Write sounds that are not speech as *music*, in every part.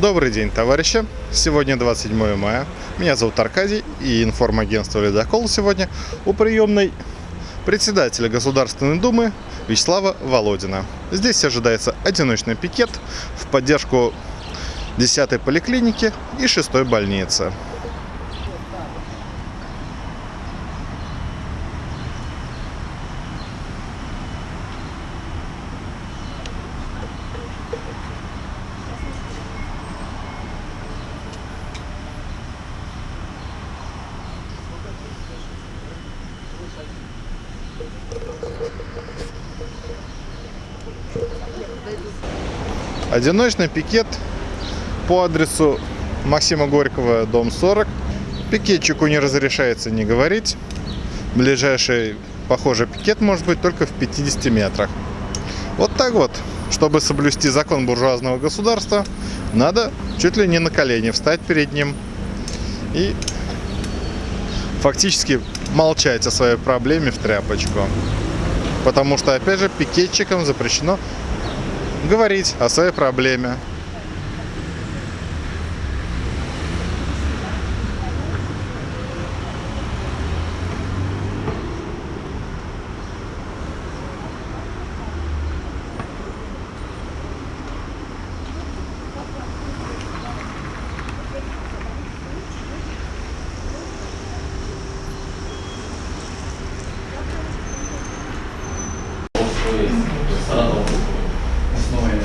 Добрый день, товарищи! Сегодня 27 мая. Меня зовут Аркадий и информагентство «Ледокол» сегодня у приемной председателя Государственной Думы Вячеслава Володина. Здесь ожидается одиночный пикет в поддержку 10-й поликлиники и 6-й больницы. Одиночный пикет по адресу Максима Горького, дом 40. Пикетчику не разрешается не говорить. Ближайший похожий пикет может быть только в 50 метрах. Вот так вот. Чтобы соблюсти закон буржуазного государства, надо чуть ли не на колени встать перед ним и фактически молчать о своей проблеме в тряпочку. Потому что, опять же, пикетчикам запрещено говорить о своей проблеме. Саратов. Основа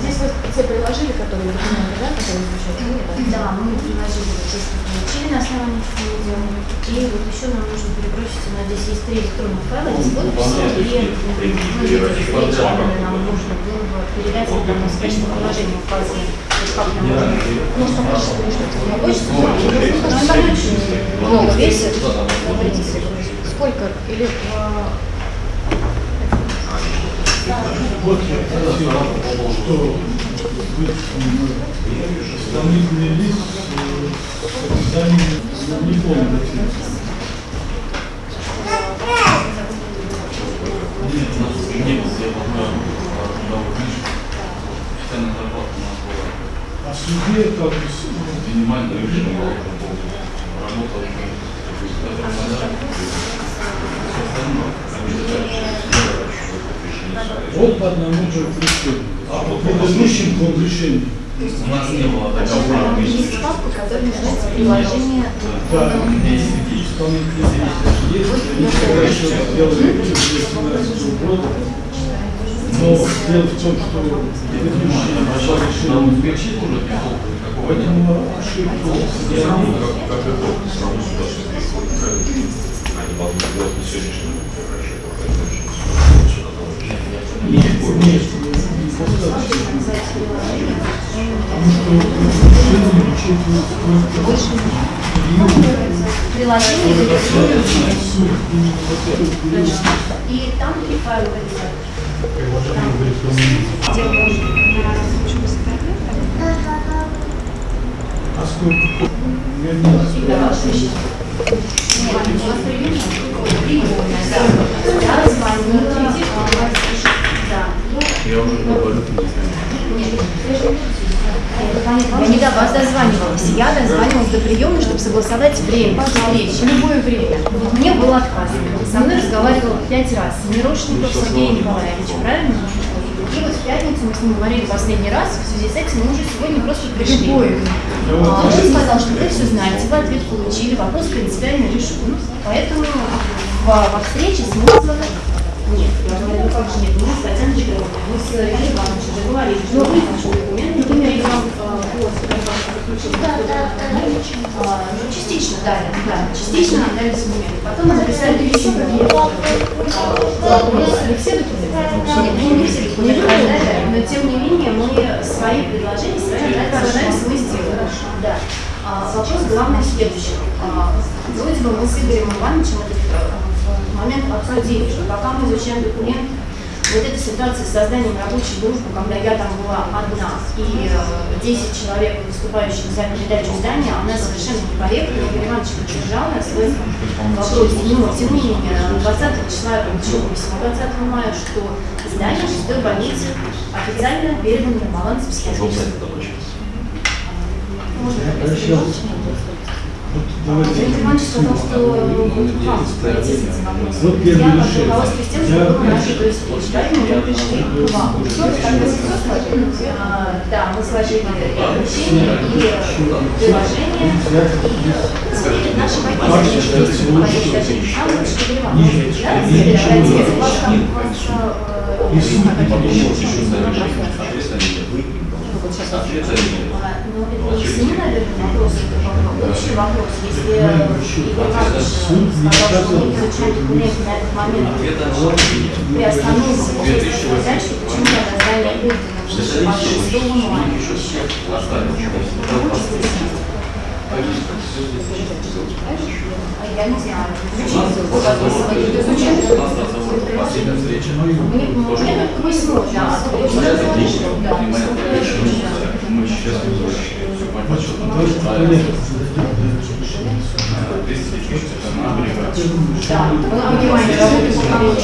Здесь вот все приложили, которые документы, да, которые изучают? Да, мы приложили то, что получили на основании видео. И вот еще нам нужно перебросить, у нас здесь есть три электронных файла, здесь подписи, и ну, видите, встречи, нам нужно было бы передать там успешное положение указано. То есть как нам ну, что перешлите в почту, это очень много весит. Сколько? Или а, что исполнительный лист не нас не было, я помню, договор книжек. Официальная зарплата у нас была. А в суде как Минимально решение было уже полгода. Работа уже. Это надо. Все остальное. Вот по одному же решению. А по предыдущим он решением. У нас не было договора. есть папка, которая называется приложение Да, исполнительный лист есть, они всегда еще делали в 2017 года. Но дело в том, что предыдущие. Поэтому ошибку как это равно сюда все Они должны сделать на сегодняшний день хорошо, сюда тоже. Нет, нет, недостаточно. Потому что решение учитывает только приложение период. электронное. Суд именно вот этот период. И там три файла вылезают. Приложение в электронном виде. А сколько? Вернее, Да, ваш вещи. Нет, у вас приемная? Приемная, да. Я звонила, а, да. Я уже говорю, не знаю. Нет, я не до вас дозванивалась. Я дозванивалась до приемной, чтобы согласовать время встречи, любое время. Мне было отказано. Со мной разговаривал пять раз. Мирошников Сергей Николаевич, правильно? И вот в пятницу мы с ним говорили последний раз, в связи с этим мы уже сегодня просто пришли. А, Он сказал, что вы все знаете, вы ответ получили, вопрос принципиально решен. Поэтому во, во встрече смысла нет. Я говорю, ну как же нет, мы с Татьяной мы с Ильей Ивановичем договорились, что вы наши документы, например, я вам а, ну, частично дали, да, частично нам дали документы. Потом мы записали письмо. А, нас не все документы? Нет, ну, не все документы раздали, но тем не менее мы свои предложения, свои анализ мы сделали. Да. А, вопрос главный в следующем. А, Вроде бы мы с Игорем Ивановичем этот э, момент обсудили, что пока мы изучаем документ, Вот эта ситуация с созданием рабочей группы, когда я там была одна и э, 10 человек, выступающих за передачу здания, она совершенно некорректна. Игорь Иванович поддержал нас в этом вопросе. Но, тем не менее, 20 числа я получила письмо 20 мая, что здание 6 больницы официально передано на баланс психиатрического. Можно Вот Иванович сказал, что вот к вам прийти с этим вопросом. Вот первое Я руководствуюсь тем, что было наше встречи, поэтому мы пришли к вам. А, Да, мы сложили обучение и приложение. И теперь наши Ваши позиции. лучше. Там лучше Игорь Ниже. Иванович, да, давайте, Ниже. вас там, вас, э, Если как это Потом еще? может еще заявление, ответственность. Ответственность. А, Ну, это не семинарный вопрос, это вопрос, общий вопрос. Если Игорь Иванович сказал, что мы изучаем документы на этот момент, Ответа на приостановим общественные задачи, почему тогда здание отдано в 6 мая? еще всех оставил. Я не знаю. У нас разговор, Да, понимаем, работу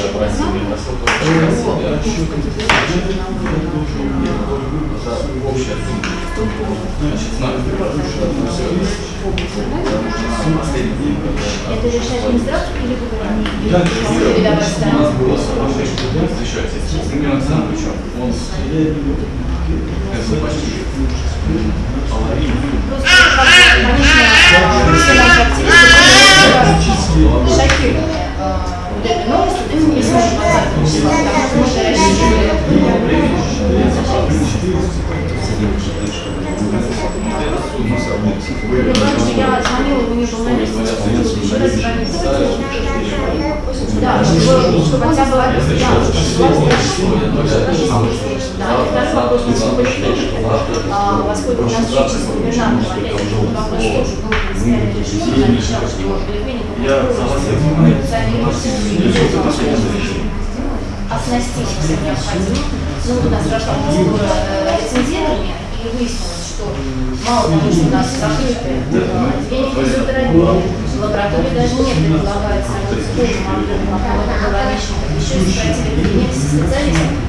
день. Это решает Минздрав или вы? Да. У нас было соглашение с Евгением Александровичем. Он как вот у нас прошла процедура лицензирования, и выяснилось, что мало того, что у нас закрыты отделение физиотерапии, в лаборатории даже нет, предполагается работать пограничников, еще сократили кабинет специалистов,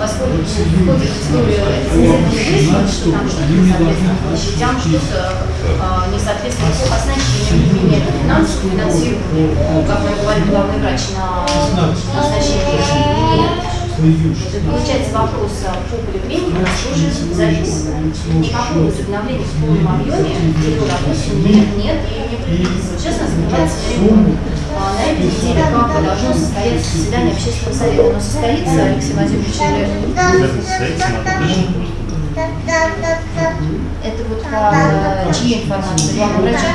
поскольку в ходе процедуры лицензирования выяснилось, что там что-то не соответствует площадям, что-то э, не соответствует оснащению, не менее финансовому финансированию, как мне говорит главный врач на Получается вопрос а, по поликлинике у нас тоже записан. Никакого возобновления в полном объеме его работы нет, нет и не предвидится. Сейчас у нас открывается. А, На этой неделе как должно состояться заседание общественного совета. Оно состоится, Алексей Владимирович, или это вот по чьей информации? Главного врача?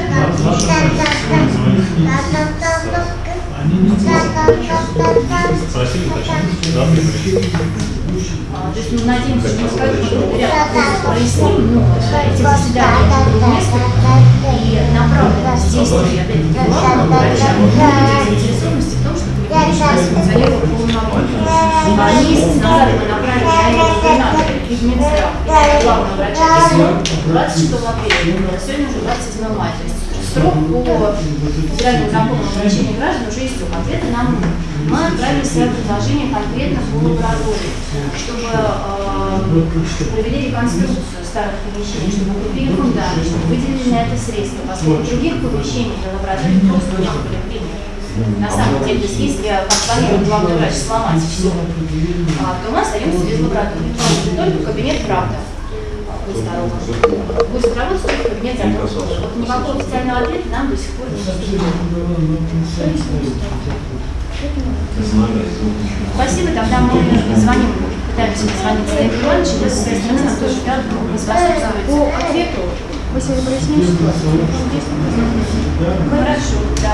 Они не А, То есть мы надеемся, что мы скажем, ряд проясним, но эти заседания несколько, и направленность действий, опять-таки, главного врача, заинтересованности в том, чтобы регулировать функционировал в полном объеме. А месяц назад мы направили на это губернатора и Минздрав, и главного врача. Письмо 26 апреля, а сегодня уже 27 мая. То есть срок по федеральному закону о обращении граждан уже истек. Ответы нам мы отправили свое предложение конкретно по лаборатории, чтобы э, провели реконструкцию старых помещений, чтобы укрепили фундамент, чтобы выделили на это средства, поскольку других помещений для лаборатории просто в поликлинике. На самом деле, есть если, как планирует главный врач, сломать все, а, то мы остаемся без лаборатории. Только кабинет правда будет здорово. Будет работать только кабинет закрытый. Вот никакого официального ответа нам до сих пор не. Спасибо, тогда мы звоним, пытаемся позвонить Станиславу Ивановичу, вы со своей стороны нам тоже рад способствуете. По ответу вы сегодня прояснили ситуацию? Хорошо, да.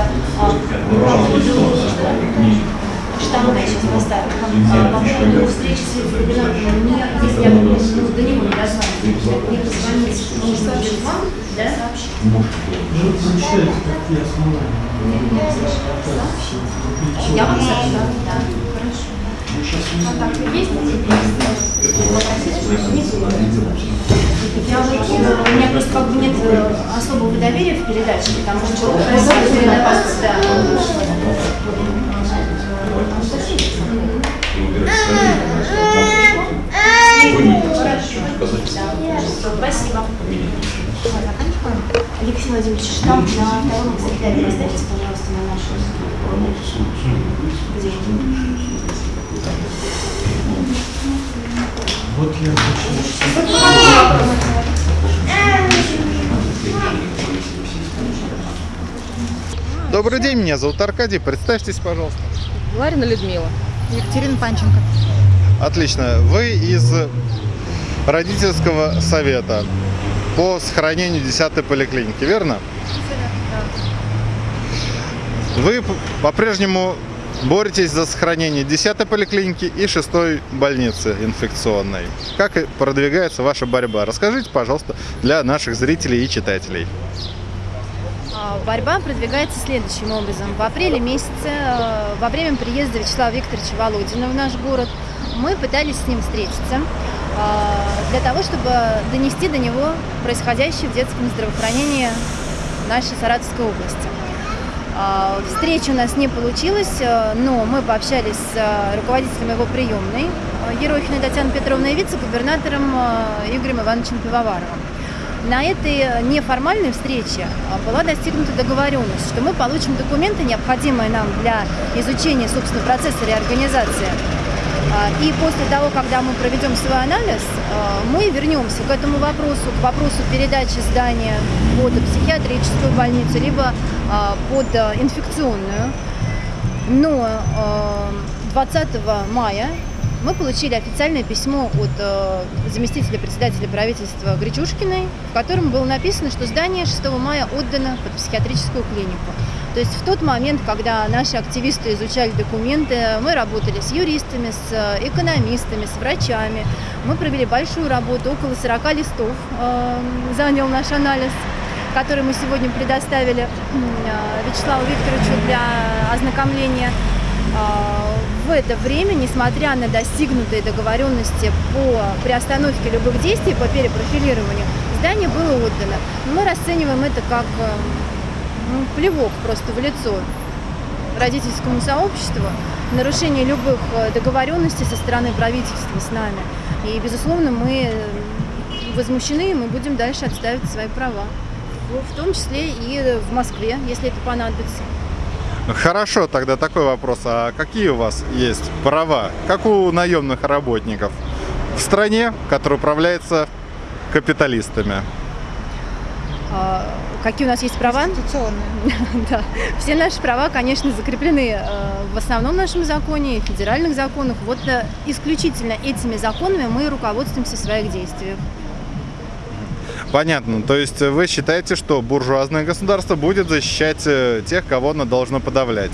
А, штамма я сейчас поставлю. А, По поводу встречи с губернатором, мне, если я ну, до него не дозвонюсь, мне позвонить, может быть, вам, да? Ну, какие основания. Я вам сообщу, да, хорошо. Я вот, э, у меня просто как бы нет э, особого доверия в передаче, потому что Вот я хочу. Добрый день, меня зовут Аркадий. Представьтесь, пожалуйста. Ларина Людмила. Екатерина Панченко. Отлично. Вы из родительского совета по сохранению 10 поликлиники, верно? Вы по-прежнему боретесь за сохранение 10 поликлиники и 6 больницы инфекционной. Как продвигается ваша борьба? Расскажите, пожалуйста, для наших зрителей и читателей. А, Борьба продвигается следующим образом. В апреле месяце, э, во время приезда Вячеслава Викторовича Володина в наш город, мы пытались с ним встретиться э, для того, чтобы донести до него происходящее в детском здравоохранении нашей Саратовской области. А, Встреча у нас не получилась, э, но мы пообщались с э, руководителем его приемной э, Ерохиной Татьяной Петровной и вице-губернатором Игорем Ивановичем Пивоваровым. На этой неформальной встрече была достигнута договоренность, что мы получим документы, необходимые нам для изучения, собственно, процесса реорганизации. А, И после того, когда мы проведем свой анализ, а, мы вернемся к этому вопросу, к вопросу передачи здания под психиатрическую больницу, либо а, под инфекционную. Но а, 20 мая мы получили официальное письмо от заместителя председателя правительства Гречушкиной, в котором было написано, что здание 6 мая отдано под психиатрическую клинику. То есть в тот момент, когда наши активисты изучали документы, мы работали с юристами, с э, экономистами, с врачами. Мы провели большую работу, около 40 листов э, занял наш анализ который мы сегодня предоставили э, Вячеславу Викторовичу для ознакомления. А, В это время, несмотря на достигнутые договоренности по приостановке любых действий, по перепрофилированию, здание было отдано. Но мы расцениваем это как э, ну, плевок просто в лицо родительскому сообществу, нарушение любых э, договоренностей со стороны правительства с нами. И, безусловно, мы э, возмущены, и мы будем дальше отстаивать свои права. В том числе и в Москве, если это понадобится. Хорошо, тогда такой вопрос. А какие у вас есть права, как у наемных работников в стране, которая управляется капиталистами? А, Какие у нас есть права? *laughs* Да. Все наши права, конечно, закреплены э, в основном нашем законе и в федеральных законах. Вот э, исключительно этими законами мы руководствуемся в своих действиях. Понятно. То есть вы считаете, что буржуазное государство будет защищать э, тех, кого оно должно подавлять?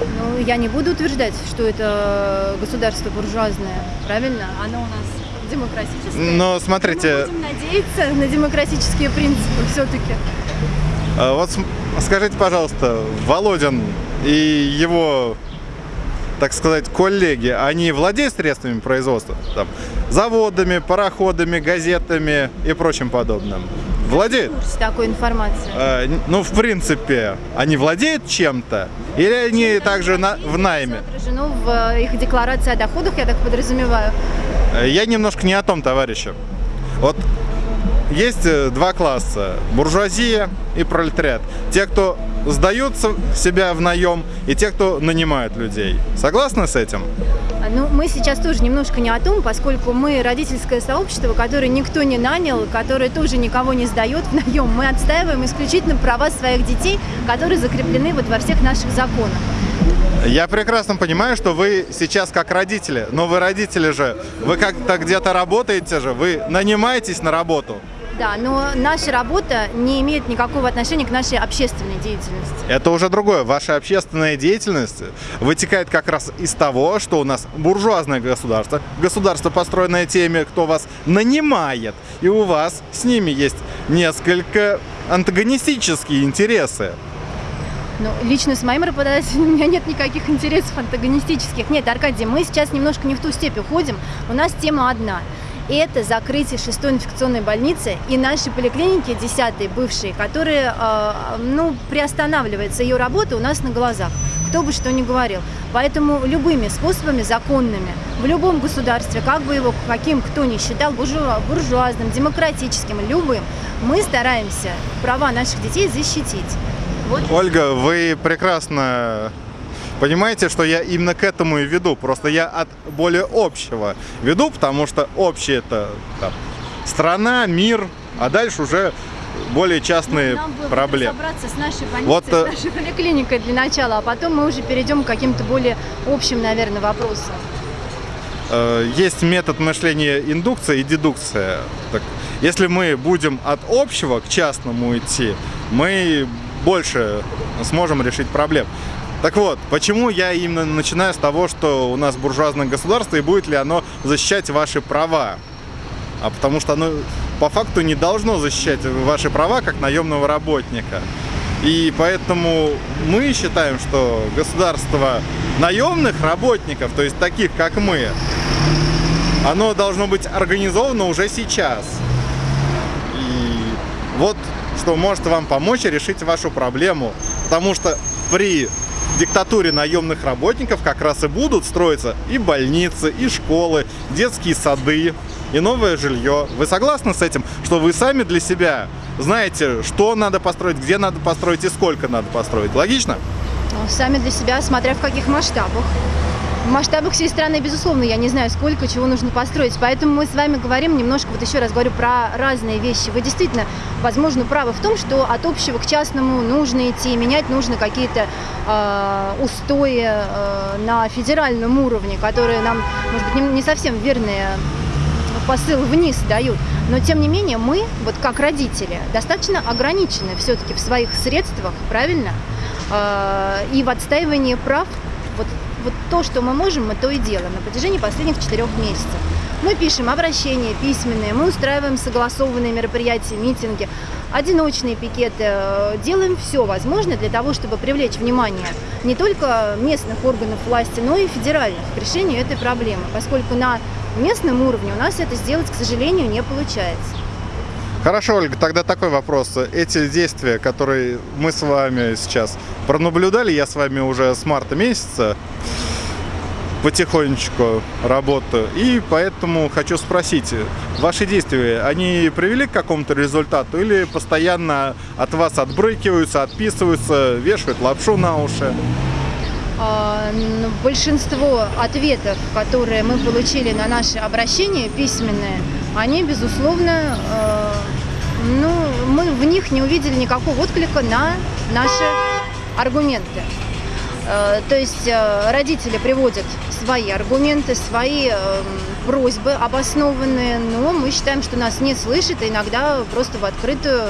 Ну, я не буду утверждать, что это государство буржуазное, правильно? Оно у нас демократическое. Но Мы смотрите, будем надеяться на демократические принципы все-таки. э, вот скажите, пожалуйста, Володин и его, так сказать, коллеги, они владеют средствами производства? Там, заводами, пароходами, газетами и прочим подобным? Владеют? С такой информацией. Э, ну, в принципе, они владеют чем-то? Или они также на- в найме? Отражено в э, их декларации о доходах, я так подразумеваю. Э, Я немножко не о том, товарищи. Вот есть э, два класса. Буржуазия и пролетариат. Те, кто сдаются себя в наем, и те, кто нанимают людей. Согласны с этим? А, Ну, мы сейчас тоже немножко не о том, поскольку мы родительское сообщество, которое никто не нанял, которое тоже никого не сдает в наем. Мы отстаиваем исключительно права своих детей, которые закреплены вот во всех наших законах. Я прекрасно понимаю, что вы сейчас как родители, но вы родители же, вы как-то где-то работаете же, вы нанимаетесь на работу. Да, но наша работа не имеет никакого отношения к нашей общественной деятельности. Это уже другое. Ваша общественная деятельность вытекает как раз из того, что у нас буржуазное государство, государство, построенное теми, кто вас нанимает, и у вас с ними есть несколько антагонистические интересы. Ну, лично с моим работодателем *laughs* у меня нет никаких интересов антагонистических. Нет, Аркадий, мы сейчас немножко не в ту степь уходим. У нас тема одна. Это закрытие шестой инфекционной больницы и наши поликлиники, десятые, бывшие, которые, э, ну, приостанавливается ее работа у нас на глазах. Кто бы что ни говорил. Поэтому любыми способами законными, в любом государстве, как бы его каким кто ни считал, буржуа, буржуазным, демократическим, любым, мы стараемся права наших детей защитить. Вот Ольга, вы прекрасно понимаете, что я именно к этому и веду. Просто я от более общего веду, потому что общее это там, страна, мир, а дальше уже более частные Нам бы проблемы. разобраться с нашей больницей, Вот, э, с нашей поликлиникой для начала, а потом мы уже перейдем к каким-то более общим, наверное, вопросам. Э, Есть метод мышления индукция и дедукция. Так, если мы будем от общего к частному идти, мы больше сможем решить проблем. Так вот, почему я именно начинаю с того, что у нас буржуазное государство и будет ли оно защищать ваши права? А потому что оно по факту не должно защищать ваши права как наемного работника. И поэтому мы считаем, что государство наемных работников, то есть таких как мы, оно должно быть организовано уже сейчас. И что может вам помочь решить вашу проблему. Потому что при диктатуре наемных работников как раз и будут строиться и больницы, и школы, детские сады, и новое жилье. Вы согласны с этим, что вы сами для себя знаете, что надо построить, где надо построить и сколько надо построить? Логично? Ну, Сами для себя, смотря в каких масштабах. В масштабах всей страны, безусловно, я не знаю, сколько чего нужно построить. Поэтому мы с вами говорим немножко, вот еще раз говорю, про разные вещи. Вы действительно, возможно, правы в том, что от общего к частному нужно идти, менять нужно какие-то э, устои э, на федеральном уровне, которые нам, может быть, не, не совсем верные посыл вниз дают. Но тем не менее мы, вот как родители, достаточно ограничены все-таки в своих средствах, правильно? Э, И в отстаивании прав, вот, то, что мы можем, мы то и делаем на протяжении последних четырех месяцев. Мы пишем обращения письменные, мы устраиваем согласованные мероприятия, митинги, одиночные пикеты. Э, Делаем все возможное для того, чтобы привлечь внимание не только местных органов власти, но и федеральных к решению этой проблемы, поскольку на местном уровне у нас это сделать, к сожалению, не получается. Хорошо, Ольга, тогда такой вопрос. Эти действия, которые мы с вами сейчас пронаблюдали, я с вами уже с марта месяца потихонечку работаю, и поэтому хочу спросить, ваши действия, они привели к какому-то результату или постоянно от вас отбрыкиваются, отписываются, вешают лапшу на уши? А, Большинство ответов, которые мы получили на наши обращения письменные, они, безусловно, э, ну, мы в них не увидели никакого отклика на наши аргументы. Э, То есть э, родители приводят свои аргументы, свои э, просьбы обоснованные, но мы считаем, что нас не слышат, и иногда просто в открытую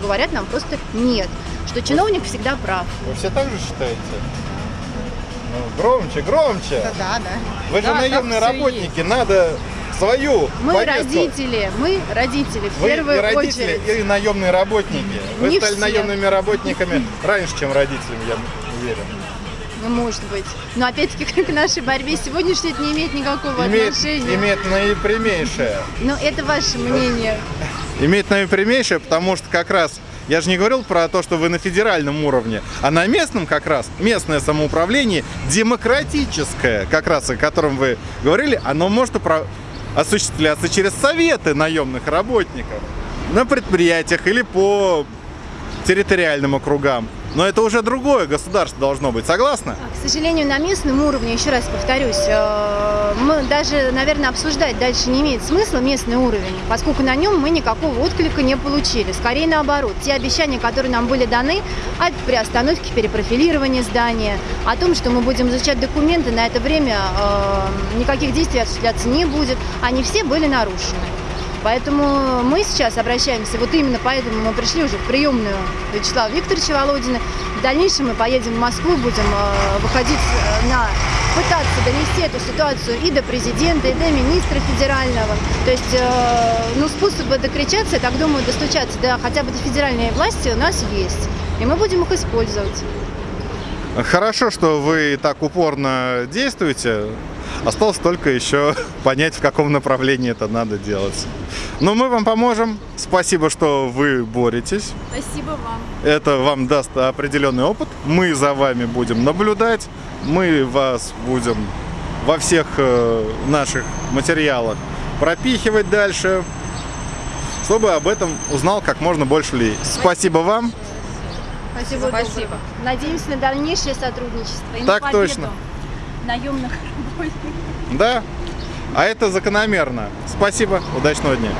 говорят нам просто нет, что чиновник всегда прав. Вы все так же считаете? Ну, громче, громче! Да, да. Вы же Да, наемные работники, надо свою Мы повестку. родители, мы родители в Вы первую и родители, очередь. и наемные работники. Вы Не стали все. наемными работниками раньше, чем родителями, я уверен. Ну, может быть. Но опять-таки *laughs* к нашей борьбе сегодняшней это не имеет никакого Имеет, отношения. имеет наипрямейшее. Но это ваше мнение. Имеет наипрямейшее, потому что как раз я же не говорил про то, что вы на федеральном уровне, а на местном как раз, местное самоуправление, демократическое, как раз о котором вы говорили, оно может упра- осуществляться через советы наемных работников на предприятиях или по территориальным округам. Но это уже другое государство должно быть, согласна? К сожалению, на местном уровне, еще раз повторюсь, э, мы даже, наверное, обсуждать дальше не имеет смысла местный уровень, поскольку на нем мы никакого отклика не получили. Скорее наоборот, те обещания, которые нам были даны о приостановке перепрофилирования здания, о том, что мы будем изучать документы, на это время э, никаких действий осуществляться не будет, они все были нарушены. Поэтому мы сейчас обращаемся, вот именно поэтому мы пришли уже в приемную Вячеслава Викторовича Володина. В дальнейшем мы поедем в Москву, будем э, выходить э, на пытаться донести эту ситуацию и до президента, и до министра федерального. То есть, э, ну, способы докричаться, я так думаю, достучаться до хотя бы до федеральной власти у нас есть. И мы будем их использовать. Хорошо, что вы так упорно действуете. Осталось только еще *laughs* понять, в каком направлении это надо делать. Но мы вам поможем. Спасибо, что вы боретесь. Спасибо вам. Это вам даст определенный опыт. Мы за вами будем наблюдать. Мы вас будем во всех э, наших материалах пропихивать дальше, чтобы об этом узнал как можно больше людей. Спасибо вам. Спасибо. Спасибо. Надеемся на дальнейшее сотрудничество и Так на победу точно. Наемных *laughs* работников. Да. А это закономерно. Спасибо. Удачного дня.